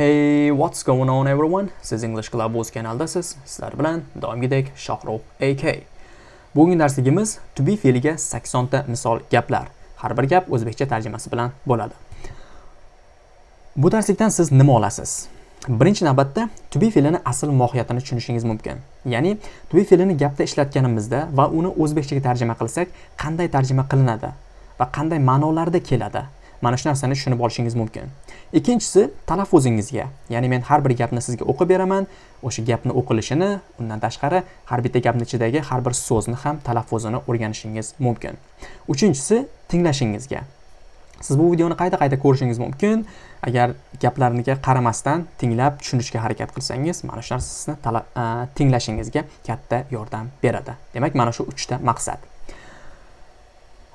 Hey, what's going on everyone? Siz English Club o'z kanaldasiz. Sizlar bilan doimgidek Shohrux AK. Bugungi darsligimiz to be fe'liga 80 ta misol gaplar. Har bir gap o'zbekcha tarjimasi bilan bo'ladi. Bu darslikdan siz nima olasiz? Birinchi navbatda to be fe'lini asl mohiyatini tushunishingiz mumkin. Ya'ni to be fe'lini gapda ishlatganimizda va uni o'zbekchaga tarjima qilsak, qanday tarjima qilinadi va qanday ma'nolarda keladi? Mana shu narsani tushunib olishingiz mumkin. Ikkinchisi talaffuzingizga ya'ni men har bir gapni sizga o'qib beraman. O'sha gapni o'qilishini undan tashqari har bitta gapni ichidagi har bir so'zni ham talaffuzini o'rganishingiz mumkin. Uchinchisi tinglashingizga. Siz bu videoni qayta qayta ko'rishingiz mumkin. Agar gaplarniga qaramasdan tinglab tushunishga harakat qilsangiz mana shu narsa sizni tinglashingizga katta yordam beradi. Demak mana shu uchta maqsad.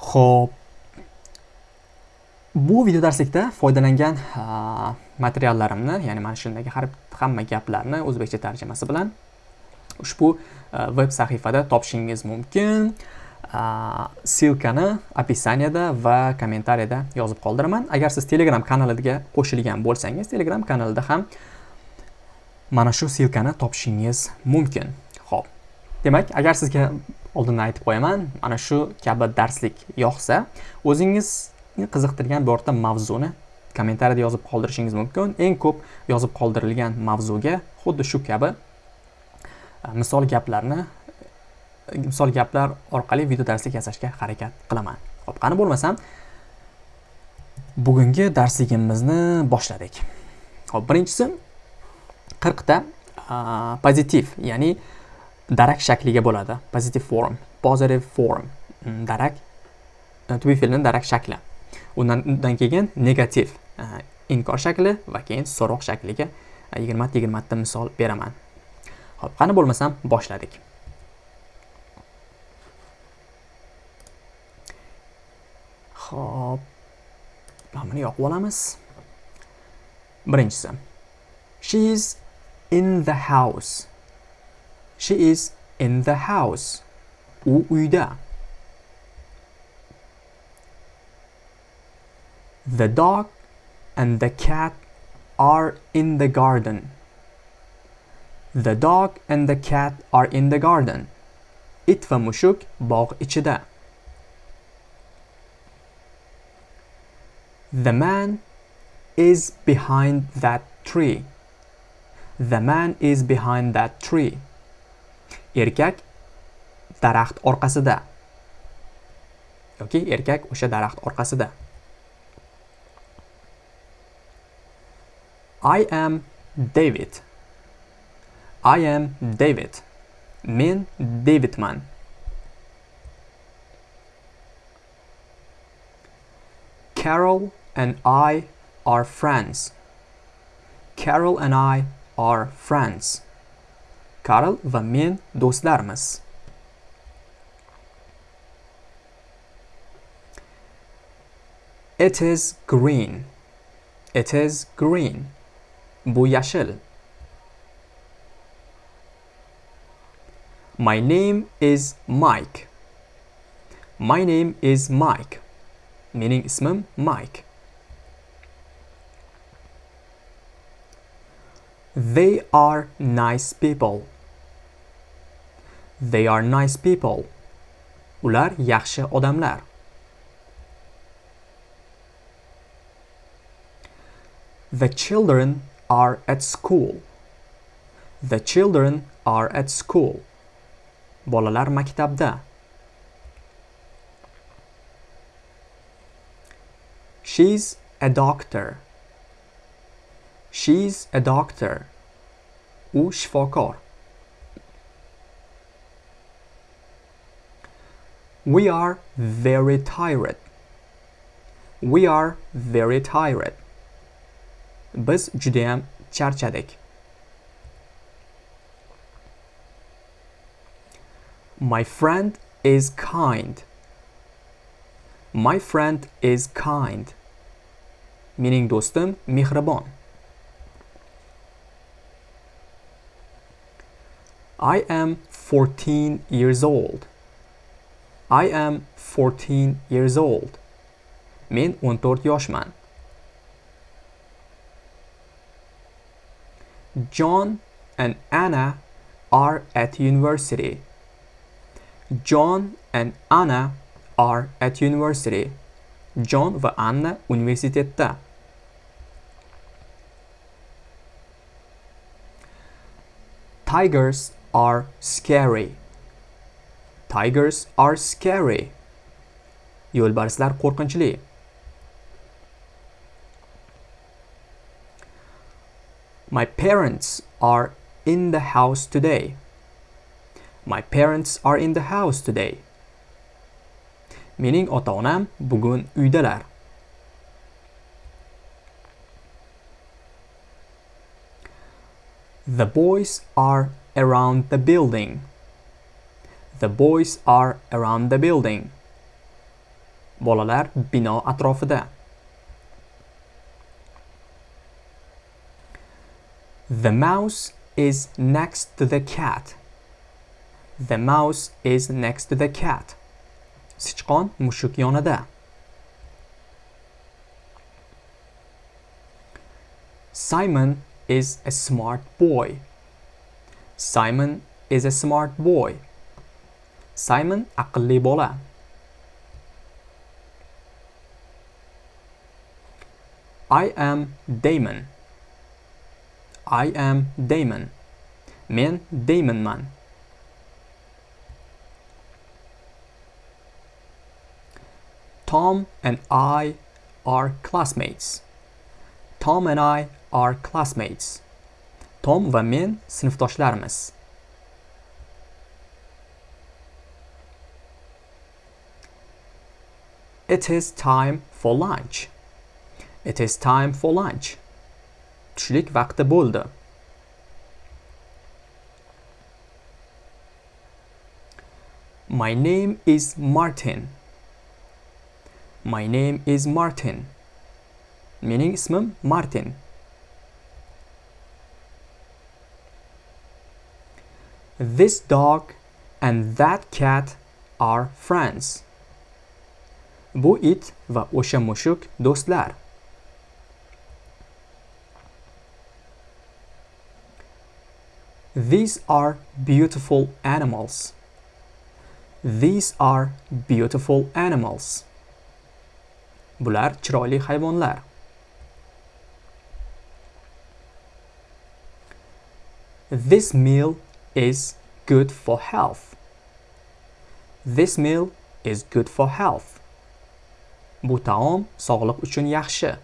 Ho'p bu video darslikda foydalangan materiallarimni ya'ni mana shundagi har hamma gaplarni o'zbekcha tarjimasi bilan ushbu veb sahifada topishingiz mumkin. Ssilkani описаниеda va kommentariyada yozib qoldiraman. Agar siz telegram kanaliga qo'shilgan bo'lsangiz telegram kanalida ham mana shu silkani topishingiz mumkin. Ho'p demak agar sizga oldindan aytib qo'yaman mana shu kabi darslik yoqsa o'zingiz qiziqtirgan birorta mavzuni kommentariyada yozib qoldirishingiz mumkin. Eng ko'p yozib qoldirilgan mavzuga xuddi shu kabi e, misol gaplarni e, misol gaplar orqali video darslik yasashga harakat qilaman. Ho'p qani bo'lmasam bugungi darsligimizni boshladik. Ho'p birinchisi qirqta e, pozitiv ya'ni darak shakliga bo'ladi. Pozitiv form positive form darak to be darak shakli. Undan keyin negativ e, inkor shakli va keyin so'roq shakliga e, yigirmata yigirmata misol beraman. Ho'p qani bo'lmasam boshladik. Ho'p buni yoqib olamiz. Birinchisi she is in the house. She is in the house. U uyda. The dog and the cat are in the garden. The dog and the cat are in the garden. It va mushuk bog' ichida. The man is behind that tree. The man is behind that tree. Erkak daraxt orqasida. yoki erkak o'sha daraxt orqasida. I am David. I am David. Men Davidman. Carol and I are friends. Carol and I are friends. Carol va men do'stlarmiz. It is green. It is green. Bu yashil. My name is Mike. My name is Mike. Meaning ismim Mike. They are nice people. They are nice people. Ular yaxshi odamlar. The children are at school. The children are at school. Bolalar maktabda. She's a doctor. She's a doctor. U shifokor. We are very tired. We are very tired. Biz judayam charchadik. My friend is kind. My friend is kind. Meaning do'stim mehribon. I am 14 years old. I am 14 years old. Men 14 yoshman. John and Anna are at university. John and Anna are at university. John va Anna universitetda. Tigers are scary. Tigers are scary. Yo'lbarslar qo'rqinchli. My parents are in the house today. My parents are in the house today. Mening ota-onam bugun uydalar. The boys are around the building. The boys are around the building. Bolalar bino atrofida. The mouse is next to the cat. The mouse is next to the cat. Sichqon mushuk yonida. Simon is a smart boy. Simon is a smart boy. Simon aqlli bola. I am Damon. I am Damon. Men Damonman. Tom and I are classmates. Tom and I are classmates. Tom va men sinfdoshlarmiz. It is time for lunch. It is time for lunch. Tushlik vaqti bo'ldi. My name is Martin. My name is Martin. Mening ismim Martin. This dog and that cat are friends. Bu it va o'sha mushuk do'stlar. These are beautiful animals. These are beautiful animals. Bular chiroyli hayvonlar. This meal is good for health. This meal is good for health. Bu taom sog'liq uchun yaxshi.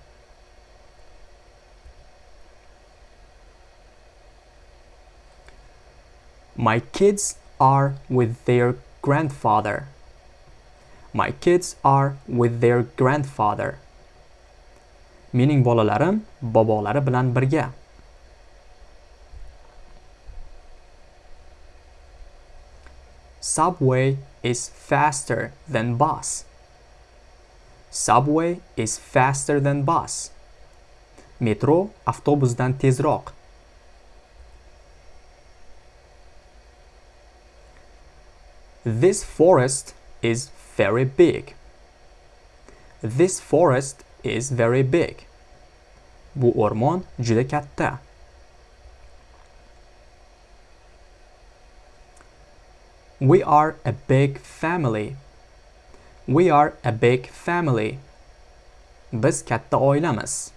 My kids are with their grandfather. My kids are with their grandfather. Mening bolalarim bobolari bilan birga. Subway is faster than bus. Subway is faster than bus. Metro avtobusdan tezroq. This forest is very big. This forest is very big. Bu o'rmon juda katta. We are a big family. We are a big family. Biz katta oilamiz.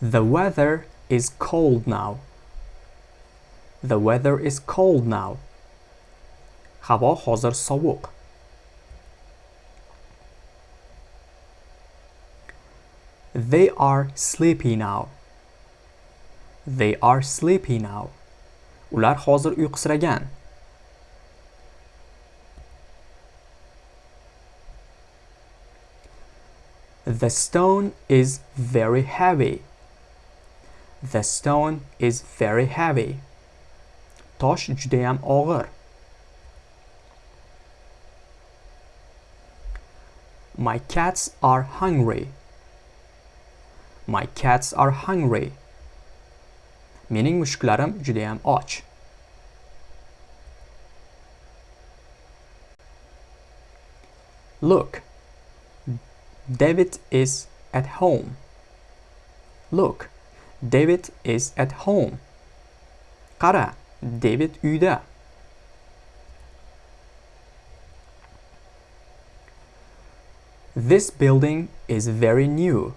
The weather is cold now. The weather is cold now. Havo hozir sovuq. They are sleepy now. They are sleepy now. Ular hozir uyqusiragan. The stone is very heavy. The stone is very heavy. Tosh judayam og'ir. My cats are hungry. My cats are hungry. Mening mushuklarim judayam och. Look. David is at home. Look, David is at home. Qara, David uyda. This building is very new.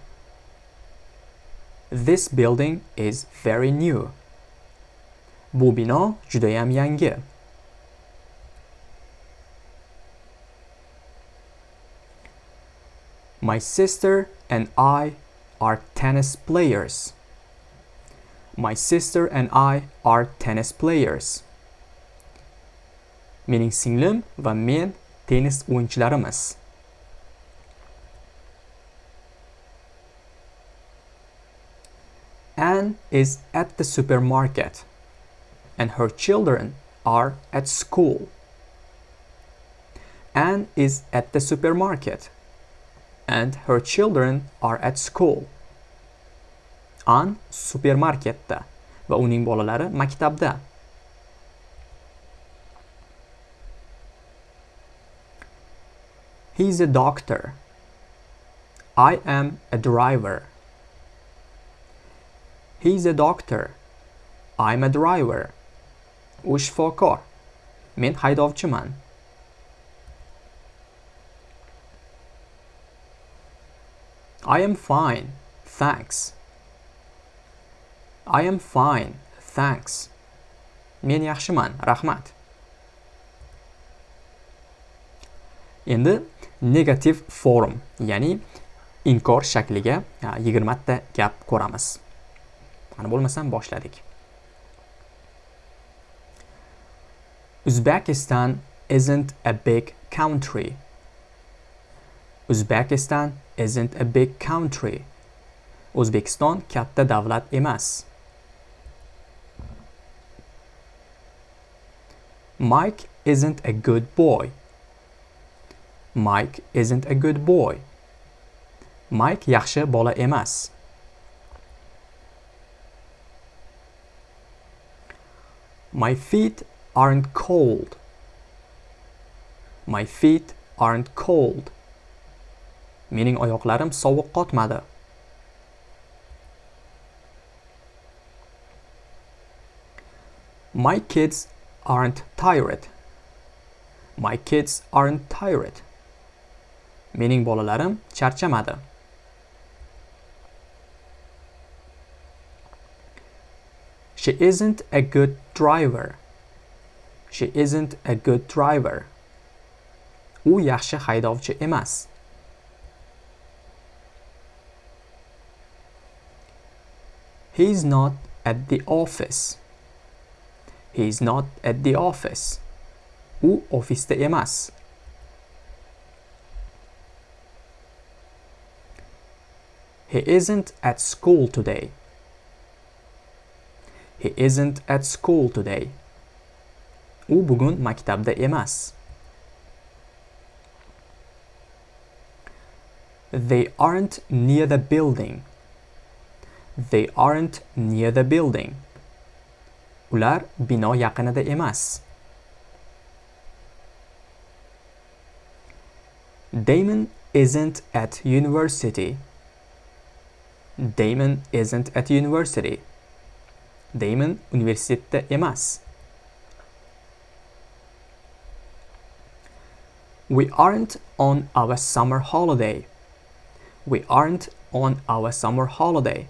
This building is very new. Bu bino judayam yangi. My sister and I are tennis players. My sister and I are tennis players. Mening singlim va men tennis o'yinchilarimiz. Anne is at the supermarket and her children are at school. Anne is at the supermarket and her children are at school. An supermarketda va uning bolalari maktabda. He's a doctor. I am a driver. He's a doctor. I'm a driver. U shifokor. Men haydovchiman. I am fine, thanks. I am fine, thanks. Men yaxshiman, rahmat. Endi negativ form, ya'ni inkor shakliga 20 ta gap ko'ramiz. Mana bo'lmasam boshladik. Uzbekistan isn't a big country. Uzbekistan isn't a big country. O'zbekiston katta davlat emas. Mike isn't a good boy. Mike isn't a good boy. Mike yaxshi bola emas. My feet aren't cold. My feet aren't cold. Mening oyoqlarim sovuq qotmadi. My kids aren't tired. My kids aren't tired. Mening bolalarim charchamadi. She isn't a good driver. She isn't a good driver. U yaxshi haydovchi emas. He's not at the office. He's not at the office. U ofisda emas. He isn't at school today. He isn't at school today. U bugun maktabda emas. They aren't near the building. They aren't near the building. Ular bino yaqinida emas. Damon isn't at university. Damon isn't at university. Damon universitetda emas. We aren't on our summer holiday. We aren't on our summer holiday.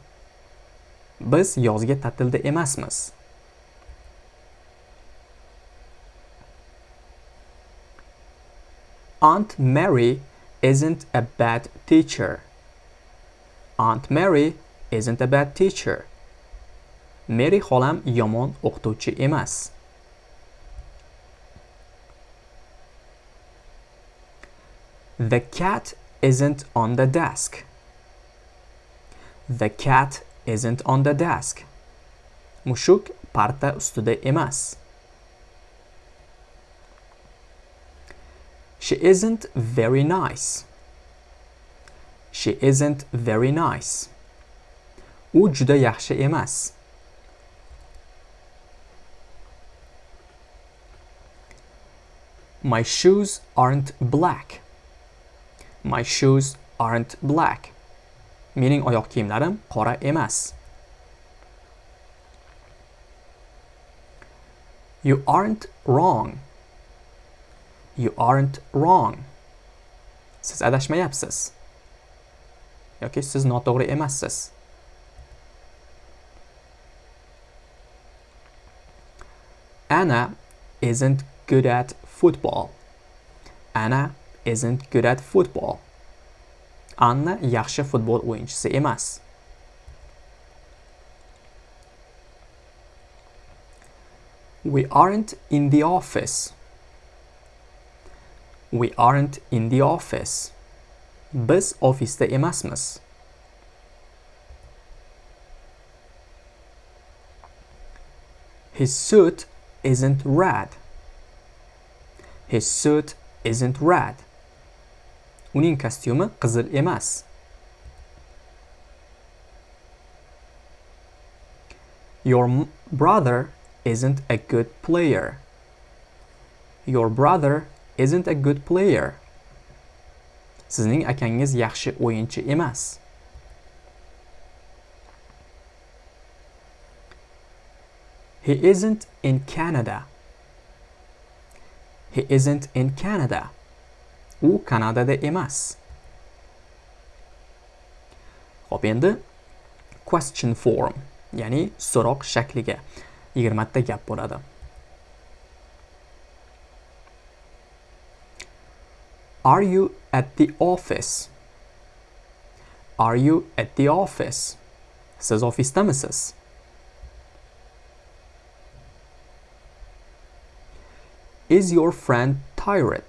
Biz yozgi ta'tilda emasmiz. Aunt Mary isn't a bad teacher. Aunt Mary isn't a bad teacher. Mary xolam yomon o'qituvchi emas. The cat isn't on the desk. The cat isn't on the desk. Mushuk parta ustida emas. She isn't very nice. She isn't very nice. U juda yaxshi emas. My shoes aren't black. My shoes aren't black. mening oyoq kiyimlarim qora emas you aren't wrong you aren't wrong siz adashmayapsiz yoki siz noto'g'ri emassiz Anna isn't good at football. Anna isn't good at football. Anna yaxshi futbol o'yinchisi emas. We aren't in the office. We aren't in the office. Biz ofisda emasmiz. His suit isn't red. His suit isn't red. Uning kostyumi qizil emas. Your brother isn't a good player. Your brother isn't a good player. Sizning akangiz yaxshi o'yinchi emas. He isn't in Canada. He isn't in Canada. U Kanadada emas. Xo'p, endi question form, ya'ni so'roq shakliga 20 ta gap bo'ladi. Are you at the office? Are you at the office? Siz ofisdamisiz? Is your friend tired?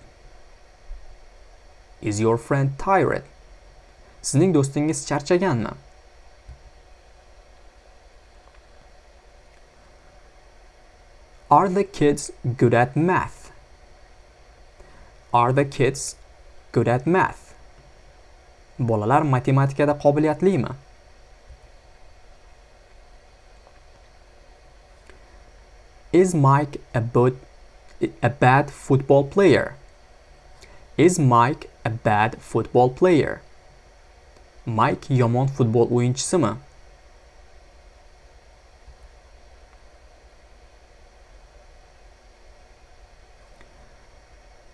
Is your friend tired? Sizning do'stingiz charchaganmi? Are the kids good at math? Are the kids good at math? Bolalar matematikada qobiliyatlimi? Is Mike a a bad football player? Is Mike a bad football player? Mike yomon futbol o'yinchisimi?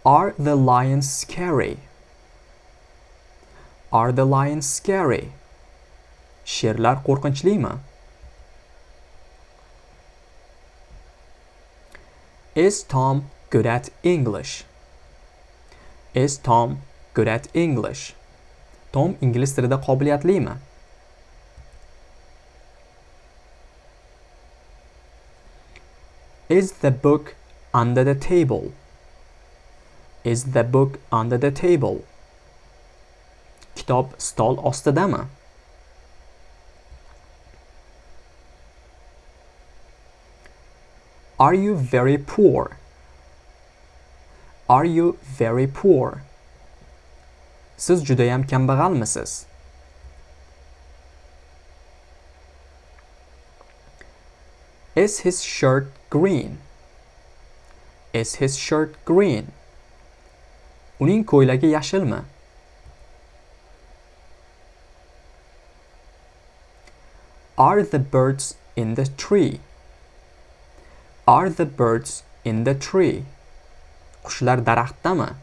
Are the lions scary? Are the lions scary? Sherlar qo'rqinchlimi? Is Tom good at English? Is Tom good at English? Tom ingliz tilida qobiliyatlimi? Is the book under the table? Is the book under the table? Kitob stol ostidami? Are you very poor? Are you very poor? Siz judayam kambag'almisiz? Is his shirt green? Is his shirt green? Uning ko'ylagi yashilmi? Are the birds in the tree? Are the birds in the tree? Qushlar daraxtdami?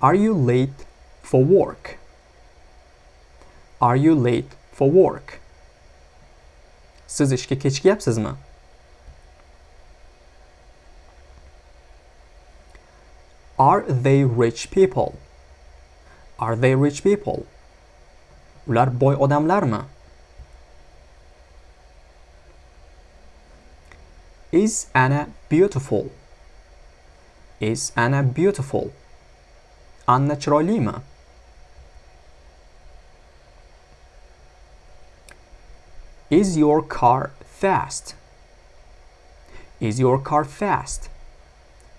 Are you late for work? Are you late for work? Siz ishga kechikyapsizmi? Are they rich people? Are they rich people? Ular boy odamlarmi? Is Anna beautiful? Is Anna beautiful? Anna chiroylimi? Is your car fast? Is your car fast?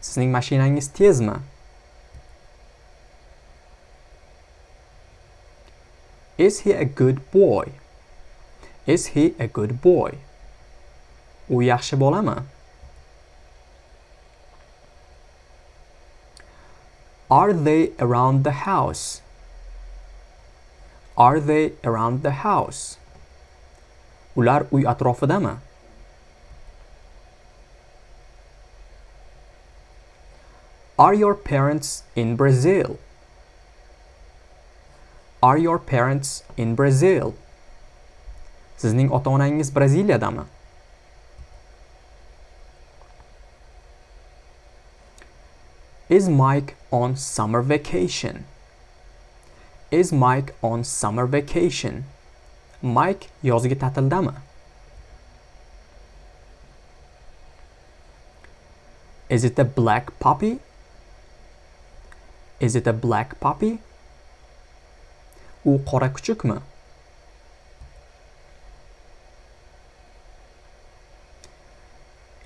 Sizning mashinangiz tezmi? Is he a good boy? Is he a good boy? u Are they around the house? Are they around the house? Ular uy? Are your parents in Brazil? Are your parents in Brazil? Sizning ota-onangiz Braziliyadami? Is Mike on summer vacation? Is Mike on summer vacation? Mike yozgi ta'tildami? Is it a black puppy? Is it a black puppy? U qora kuchukmi?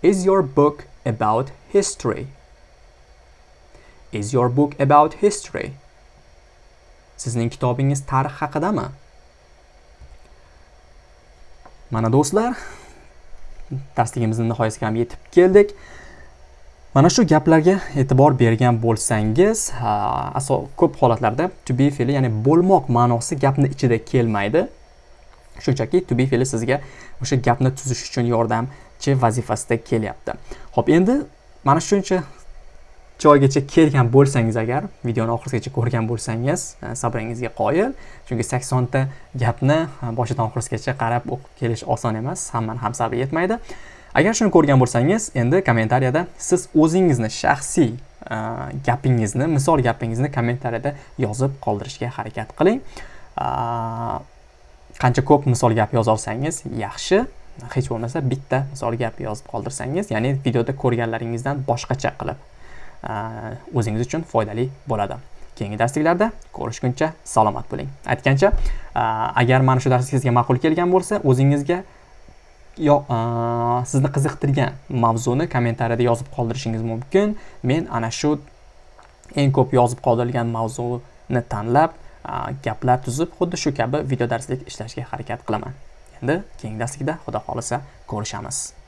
Is your book about history? Is your book about history? Sizning kitobingiz tarix haqidami? Mana do'stlar, darsligimizning nihoyasiga ham yetib keldik. Mana shu gaplarga e'tibor bergan bo'lsangiz, asos ko'p holatlarda to be fe'li, ya'ni bo'lmoq ma'nosi gapni ichida kelmaydi. Shunchaki to be fe'li sizga o'sha gapni tuzish uchun yordamchi vazifasida kelyapti. Xo'p, endi mana shuncha joygacha kelgan bo'lsangiz agar videoni oxirigacha ko'rgan bo'lsangiz sabringizga qoyil chunki 80 ta gapni boshidan oxirigacha qarab o'qib kelish oson emas hammani ham sabri yetmaydi agar shuni ko'rgan bo'lsangiz endi kommentariyada siz o'zingizni shaxsiy gapingizni misol gapingizni kommentariyada yozib qoldirishga harakat qiling. Qancha ko'p misol gap yozolsangiz yaxshi. Hech bo'lmasa bitta misol gap yozib qoldirsangiz ya'ni videoda ko'rganlaringizdan boshqacha qilib o'zingiz uchun foydali bo'ladi. Keyingi darsliklarda ko'rishguncha salomat bo'ling. Aytgancha agar mana shu dars sizga ma'qul kelgan bo'lsa o'zingizga yo sizni qiziqtirgan mavzuni kommentariyada yozib qoldirishingiz mumkin. Men ana shu eng ko'p yozib qoldirilgan mavzuni tanlab gaplar tuzib xuddi shu kabi video darslik ishlashga harakat qilaman. Endi keyingi darslikda xudo xohlasa ko'rishamiz.